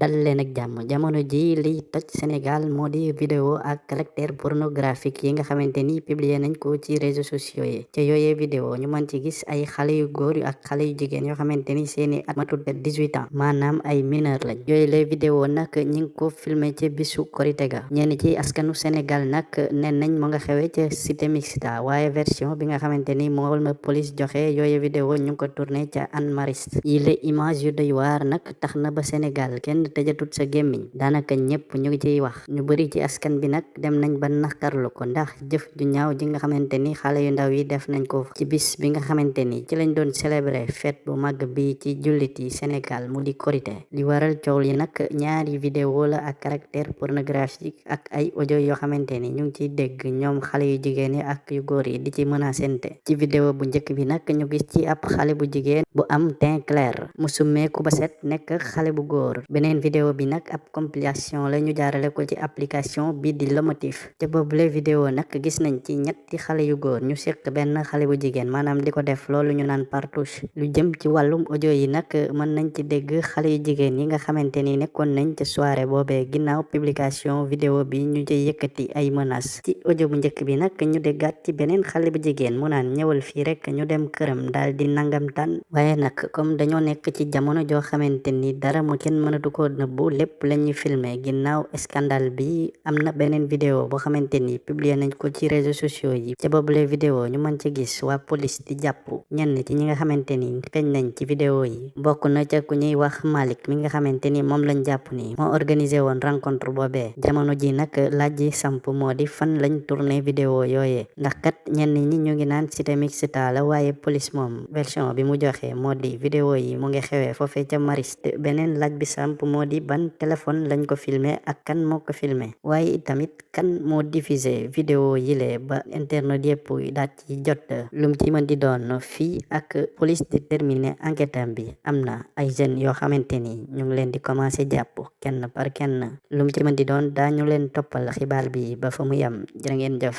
dal leen ak jàmm jamono ji liy toj Sénégal moo di vidéo ak caractère pornographique yi nga xamante ni publier nañ ko ci réseaux sociaux yi. Ca yooyee vidéo ñu mën ci gis ay xale yu góor ak xale yu jigéen yoo xamante ni seeni at matul 18 ans maanaam ay mineur lañ. Yooyu lay vidéo nag ñi ngi ko filmé ca bisu korite ga. Ñenn ci askanu Sénégal nag nen nañ mu nga xewee ca cité mixta waaye version bi nga xamante ni moom la police joxe yooye vidéo ñu ko tourné ca Hann Mariste. Yi la image yu doy waar nag tax na ba Sénégal kenn tëjatut sa gémmiñ daanaka ñëpp ñu ngi ciy wax ñu bëri ci askan bi nag dem nañ ba naqarlu ko ndax jëf ju ñaaw ji nga xamante ni xale yu def nañ ko ci bis bi nga xamante ni ci lañ doon célébrer bi ci jullit yi Sénégal mu di korité li waral coow la ak caractère pornographique ak ay audio yoo xamante ni ñu ngi ciy dégg ñoom yu jigéen ak yu góor yi di ci menacente ci vidéo bu njëkk bi nag ñu gis ci ab xale bu jigéen bu am teint clair mu summeeku ba set nekk xale bu góor beneen vidéo bi nag ab compilation la ñu jaarale ko ci application bi di Lomotif te boobule vidéo nag gis nañ ci ñetti xale yu góor ñu seq benn xale bu jigéen maanaam di ko def loolu ñu naan partouche. Lu jëm ci wàllum audio yi nag mën nañ ci dégg xale yu jigéen yi nga xamante ni nekkoon nañ ci soirée boobee ginnaaw publication vidéo bi ñu ci yëkkati ay menaces. Ci audio bu njëkk bi nag ñu déggaat ci beneen xale bu jigéen mu naan ñëwal fii rek ñu dem këram daal di nangam tan nag comme dañoo nekk ci jamono joo xamante ni dara mu kenn mënatu ko nëbbu lépp la ñuy filmer ginnaaw scandale bi am na beneen vidéo boo xamante publier nañ ko ci réseaux sociaux yi. Ca boobule vidéo ñu mën ci gis waa police di jàpp ñenn ci ñi nga xamante ni nañ ci vidéo yi. Bokk na ca ku ñuy wax Malick mi nga xamante ni moom lañ jàpp ni moo organisé woon rencontre boobee. Jamono ji nag laaj ji samp moo di fan lañ tourné vidéo yooyee. Ndax kat ñenn ñi ñu ngi naan cité la waaye police moom version bi mu joxe moo di vidéo yi mu ngi xewee foofee ca Mariste. Beneen laaj bi samp moo di ban téléphone lañ ko filmer ak kan moo ko filmer waaye itamit kan moo diffusé vidéo yile ba internet yëpp daat ci jot. Lum ci mën di doon fii ak police di terminer enquête bi. Am na ay jeunes yoo xamante ni ñu ngi leen di commencé jàpp kenn par kenn. Lum ci mën di doon daañu leen toppal xibaar bi ba fa mu yem jërë ngeen jëf